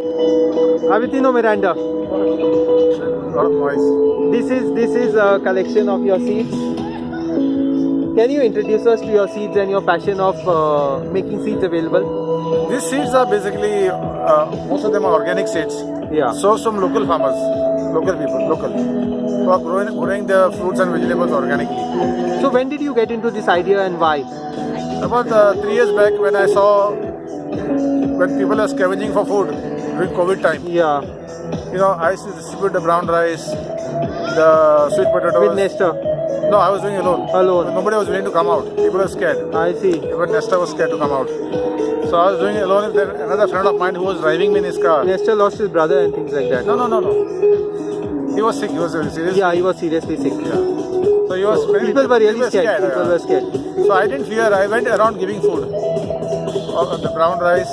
Avitino Miranda. lot of noise. This is this is a collection of your seeds. Can you introduce us to your seeds and your passion of uh, making seeds available? These seeds are basically, uh, most of them are organic seeds. Yeah. Sourced from local farmers, local people, local, who are growing, growing their fruits and vegetables organically. So when did you get into this idea and why? About uh, three years back, when I saw when people are scavenging for food during COVID time, Yeah. you know, I used to distribute the brown rice, the sweet potatoes. With Nestor. No, I was doing alone. Alone. Nobody was willing to come out. People were scared. I see. Even Nestor was scared to come out. So I was doing it alone. Then another friend of mine who was driving me in his car. Nestor lost his brother and things like that. No, no, no, no. He was sick. He was very serious. Yeah, he was seriously sick. Yeah. So he was. very- People were really people scared. People yeah. were scared. So I didn't fear. I went around giving food. The brown rice,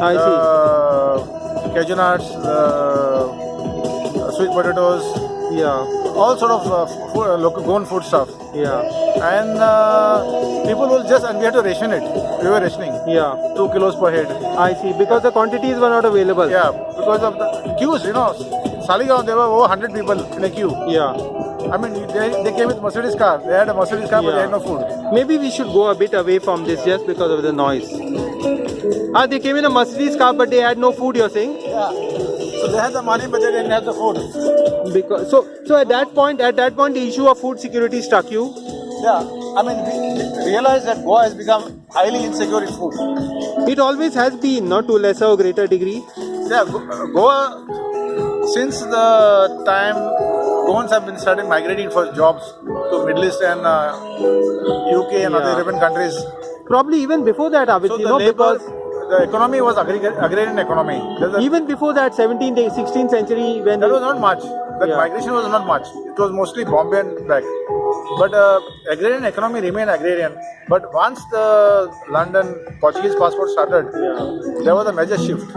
I see. Cashew nuts, uh, sweet potatoes, Yeah. all sort of uh, food, uh, local grown food stuff. Yeah. And uh, people will just and we had to ration it. We were rationing Yeah. two kilos per head. I see. Because the quantities were not available. Yeah, because of the queues, you know. Saligaon, there were over 100 people in a queue. Yeah. I mean, they, they came with Mercedes car. They had a Mercedes car, but they had no food. Maybe we should go a bit away from this just because of the noise. Ah, they came in a Mercedes car, but they had no food. You're saying? Yeah. So they had the money, but they didn't have the food. Because so so at that point, at that point, the issue of food security struck you. Yeah. I mean, we realized that Goa has become highly insecure in food. It always has been, not to lesser or greater degree. Yeah, Goa, since the time Goans have been started migrating for jobs to Middle East and uh, UK and other European countries. Probably even before that, Abid, So you know, labor, because the economy was agrarian economy. A- even before that, 17th, 16th century, when That was not much. That Yeah. migration was not much. It was mostly Bombay and back. But uh, agrarian economy remained agrarian. But once the London Portuguese passport started, there was a major shift,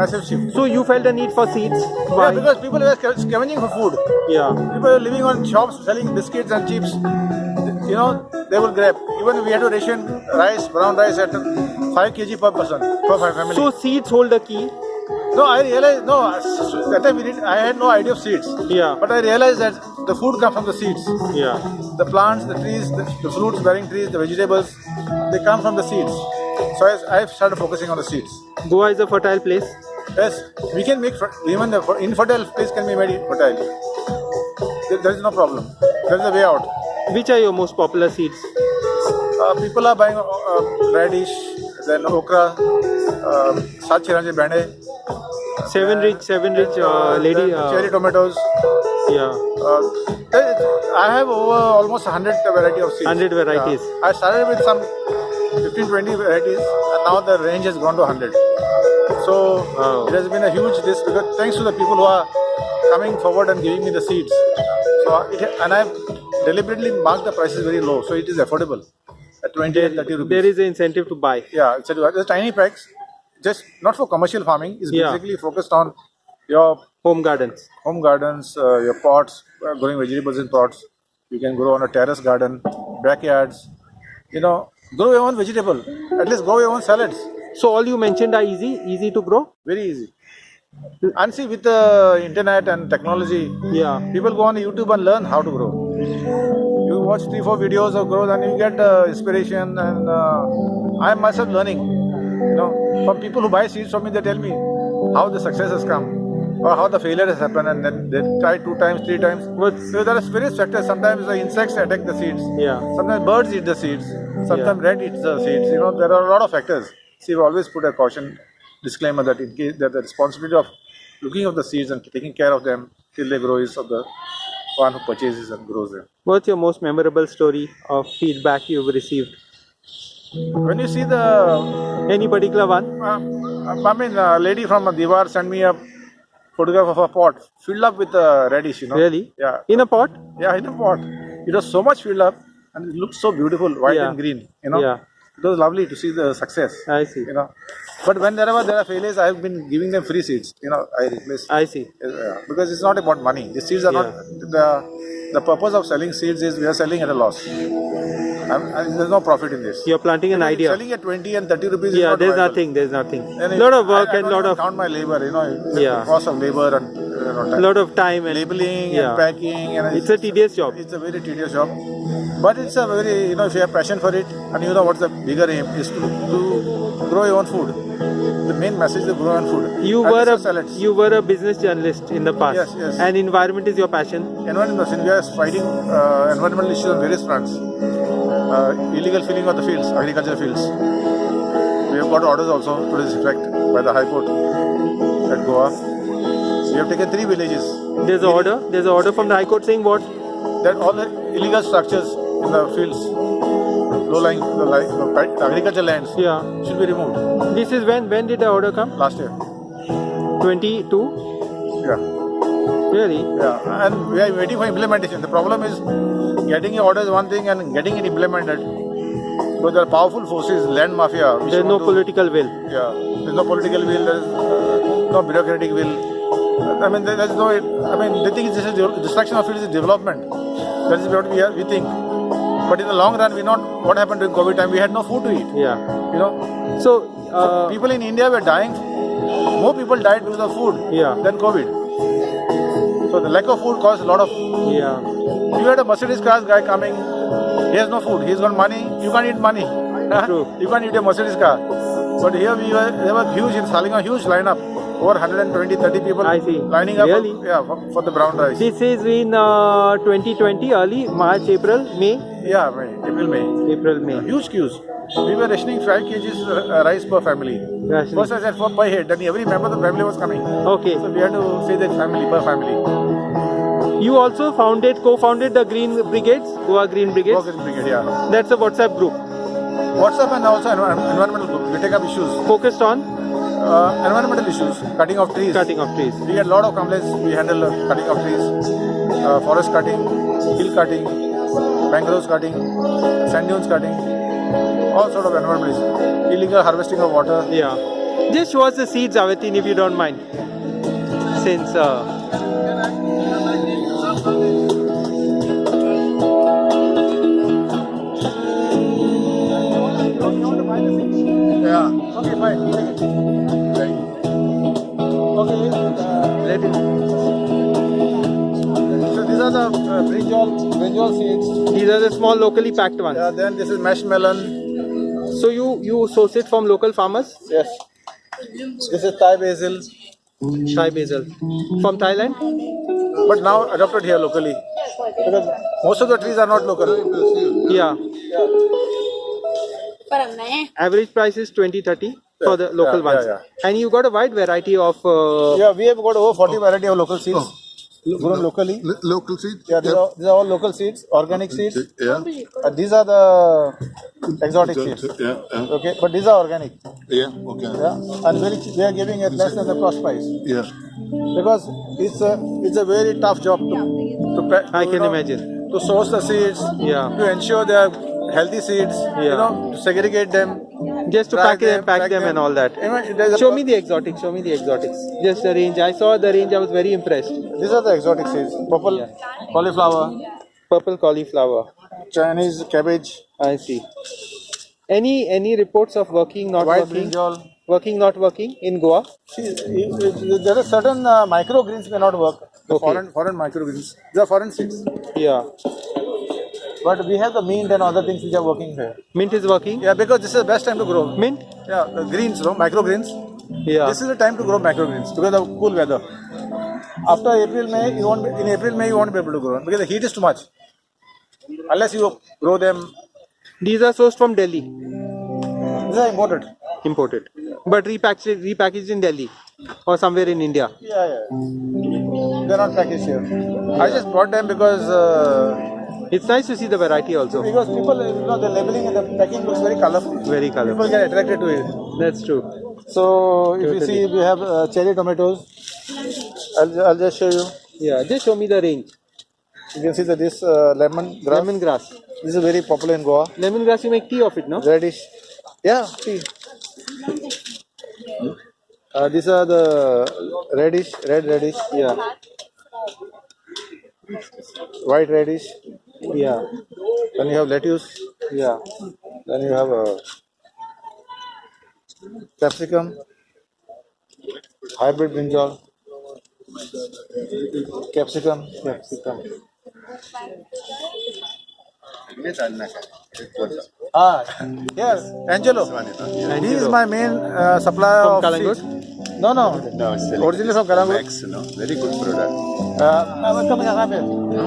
massive shift. so you felt the need for seeds. Yeah, because people were scavenging for food. yeah. People were living on shops selling biscuits and chips. You know, they will grab. Even we had to ration rice, brown rice at 5 kg per person, per family. So seeds hold the key. no, I realized, no, that time we did, I had no idea of seeds. Yeah. But I realized that the food comes from the seeds. Yeah. The plants, the trees, the, the fruits bearing trees, the vegetables, they come from the seeds. So I, I started focusing on the seeds. Goa is a fertile place. Yes, we can make, even the infertile place can be made fertile. There, there is no problem. There is a way out. Which are your most popular seeds? Uh, people are buying uh, radish, then okra, uh, Sat Bande, Seven rich, seven rich uh, lady. Uh, cherry tomatoes. yeah. Uh, I have over almost 100 variety of seeds. 100 varieties. Yeah. I started with some 15, 20 varieties, and now the range has gone to 100. So Wow. it has been a huge this because thanks to the people who are coming forward and giving me the seeds. So it, and I've deliberately marked the prices very low, so it is affordable at 20 30 rupees. There is an incentive to buy. Yeah, it's a, tiny packs, just not for commercial farming. It's Yeah. basically focused on your Home gardens. home gardens, uh, your pots, uh, growing vegetables in pots. You can grow on a terrace garden, backyards. You know, grow your own vegetable. At least grow your own salads. So all you mentioned are easy, easy to grow. Very easy. And see, with the internet and technology, Yeah. people go on YouTube and learn how to grow. You watch three, four videos of growth, and you get uh, inspiration. And uh, I am myself learning. You know, from people who buy seeds from me, they tell me how the success has come or how the failure has happened, and then they try two times, three times. What's So there are various factors. Sometimes the insects attack the seeds. yeah. Sometimes birds eat the seeds. Sometimes rat eats the seeds. You know, there are a lot of factors. See, we always put a caution disclaimer that in case that the responsibility of looking of the seeds and taking care of them till they grow is of the one who purchases and grows them. What's your most memorable story of feedback you've received? When you see the, Any particular one? uh, I mean, a lady from Diwar sent me a photograph of a pot filled up with uh, radish. You know. Really? Yeah. In a pot? Yeah, in a pot. It was so much filled up and it looked so beautiful, white Yeah. and green. You know. Yeah. It was lovely to see the success. I see. you know. But when wherever there are failures, I have been giving them free seeds. You know, I replace I see. uh, because it's not about money. The seeds are not the the purpose of selling seeds is we are selling at a loss. I'm, and there's no profit in this. You're planting an idea. Selling at 20 and 30 rupees Yeah, there's viable. nothing. There's nothing. A lot of work I and don't lot of count my labor, you know, the Yeah. cost of labor and you know, time. lot of time and labeling yeah. and packing and It's a tedious job. It's a very tedious job, but it's a very you know if you have passion for it and you know what's the bigger aim is to, to grow your own food. The main message is to grow your own food. You And were a salads. you were a business journalist in the past. Yes, yes. And environment is your passion. environmental we are fighting uh, environmental issues on various fronts. Uh, illegal filling of the fields, agricultural fields. We have got orders also to this effect by the High Court at Goa. We have taken three villages. There's an order. There's an order from the High Court saying what? that all the illegal structures in the fields, low-lying the, the agricultural lands Yeah. should be removed. This is when when did the order come? Last year, 22. yeah, Really? yeah, and we are waiting for implementation. The problem is getting your orders one thing and getting it implemented. Because there are powerful forces, land mafia. There's no to- political will. Yeah, there's no political will. There's uh, no bureaucratic will. I mean, there's no. I mean, the thing is, this is de- destruction of it is development. That is what we are, we think. But in the long run, we not. What happened during COVID time? We had no food to eat. Yeah. You know, So uh, people in India were dying. More people died because of food Yeah. than COVID. So the lack of food caused a lot of. yeah. You had a Mercedes cars guy coming. He has no food. He's got money. You can't eat money. True. you can't eat a Mercedes car. But here we were. There was huge in Saling, a huge lineup. Over 120, 30 people I see. lining up. Really? Yeah, for, for the brown rice. This is in uh, 2020, early March, April, May, Yeah, May, April, May. April, May. Huge queues. We were rationing 5 kgs uh, rice per family. Rationing. First I said for per head, then every member of the family was coming. Okay. So we had to say that family per family. You also founded, co-founded the Green Brigades, Goa Green Brigades. Work in brigade, yeah. That's a WhatsApp group WhatsApp and also envi- environmental group. We take up issues. focused on Uh, environmental issues, cutting of trees. cutting of trees. We get a lot of complaints. We handle cutting of trees, uh, forest cutting, hill cutting, mangroves cutting, sand dunes cutting, all sort of environmental issues. Illegal harvesting of water. Yeah. Just show us the seeds, Avatin, if you don't mind. Since uh, Yeah. Okay, fine. Okay. Uh, Let it. So these are the uh, brinjal, brinjal seeds. These are the small locally packed ones. Yeah, then this is mesh melon. So you, you source it from local farmers? Yes. This is Thai basil. Thai basil. From Thailand? But now adopted here locally. Because most of the trees are not local. Yeah. yeah. Average price is 20 30 for the local yeah, ones. yeah, And you got a wide variety of. Uh, Yeah, we have got over 40 variety of local seeds grown locally. Lo- local seeds? Yeah, these, are, these are all local seeds, organic seeds. Yeah. Uh, these are the exotic seeds. Yeah. Yeah. Okay, but these are organic. Yeah. Okay. Yeah, and very cheap. they are giving it less than the cost price Yeah. because it's a it's a very tough job to, to pa- I can know, imagine. to source the seeds. Yeah. To ensure they are healthy seeds. You Yeah. know, to segregate them. Just to pack them, pack them, and all that. Show me the exotics. Show me the exotics. Just the range. I saw the range. I was very impressed. These are the exotic seeds. Purple Yeah. cauliflower, Purple cauliflower. Chinese cabbage, I see. Any any reports of working not white working? brinjal. Working not working in Goa? See, you- you- there are certain uh, microgreens may not work. The Okay. foreign foreign microgreens. Are foreign seeds. Yeah. But we have the mint and other things which are working here. Mint is working. Yeah, because this is the best time to grow. Mint. Yeah, the greens, no microgreens. Yeah. This is the time to grow microgreens because of cool weather. After April, May, you won't be, in April, May, you won't be able to grow because the heat is too much. Unless you grow them, These are sourced from Delhi, these are imported. imported, but repackaged repackaged in Delhi or somewhere in India. Yeah, yeah. They're not packaged here. I just brought them because uh, It's nice to see the variety also. because people, you know, the labeling and the packing looks very colorful. Very colorful. People get attracted to it. That's true. So if you see, we have uh, cherry tomatoes. I'll, I'll just show you. Yeah. Just show me the range. You can see that this uh, lemon grass. Lemongrass. This is very popular in Goa. Lemongrass. You make tea of it, no? Radish. Yeah, tea. Uh, these are the radish, red radish, Yeah. white radish. Yeah. Then you have lettuce. Yeah. Then you have uh, capsicum, hybrid brinjal, capsicum. Capsicum. Ah, here, Angelo. He is my main uh, supplier From of Calangute? seeds. No, no. No, it's Originally from Calangute. Max, no? Very good product. Uh,